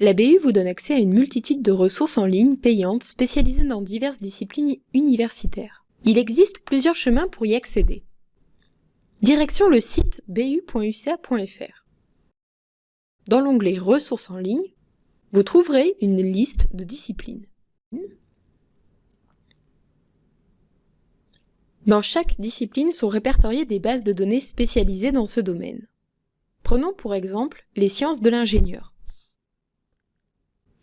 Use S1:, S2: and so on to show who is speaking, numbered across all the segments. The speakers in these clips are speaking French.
S1: La BU vous donne accès à une multitude de ressources en ligne payantes spécialisées dans diverses disciplines universitaires. Il existe plusieurs chemins pour y accéder. Direction le site bu.uca.fr. Dans l'onglet Ressources en ligne, vous trouverez une liste de disciplines. Dans chaque discipline sont répertoriées des bases de données spécialisées dans ce domaine. Prenons pour exemple les sciences de l'ingénieur.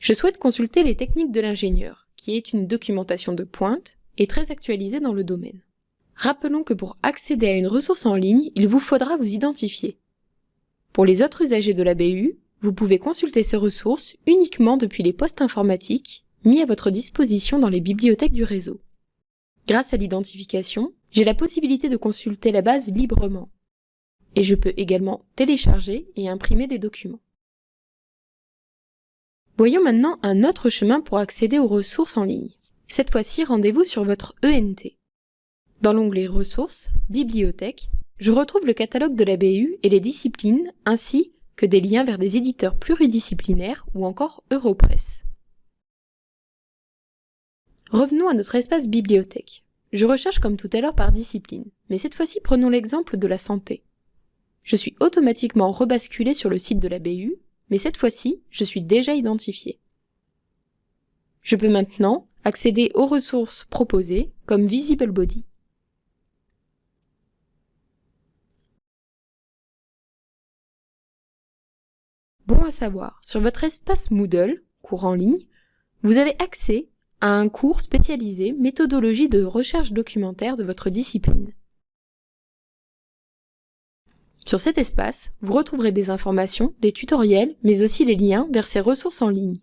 S1: Je souhaite consulter les techniques de l'ingénieur, qui est une documentation de pointe et très actualisée dans le domaine. Rappelons que pour accéder à une ressource en ligne, il vous faudra vous identifier. Pour les autres usagers de la BU, vous pouvez consulter ces ressources uniquement depuis les postes informatiques mis à votre disposition dans les bibliothèques du réseau. Grâce à l'identification, j'ai la possibilité de consulter la base librement. Et je peux également télécharger et imprimer des documents. Voyons maintenant un autre chemin pour accéder aux ressources en ligne. Cette fois-ci, rendez-vous sur votre ENT. Dans l'onglet Ressources, Bibliothèque, je retrouve le catalogue de la BU et les disciplines, ainsi que des liens vers des éditeurs pluridisciplinaires ou encore Europress. Revenons à notre espace bibliothèque. Je recherche comme tout à l'heure par discipline, mais cette fois-ci prenons l'exemple de la santé. Je suis automatiquement rebasculé sur le site de la BU, mais cette fois-ci, je suis déjà identifié. Je peux maintenant accéder aux ressources proposées comme Visible Body. Bon à savoir, sur votre espace Moodle, cours en ligne, vous avez accès à un cours spécialisé méthodologie de recherche documentaire de votre discipline. Sur cet espace, vous retrouverez des informations, des tutoriels, mais aussi les liens vers ces ressources en ligne.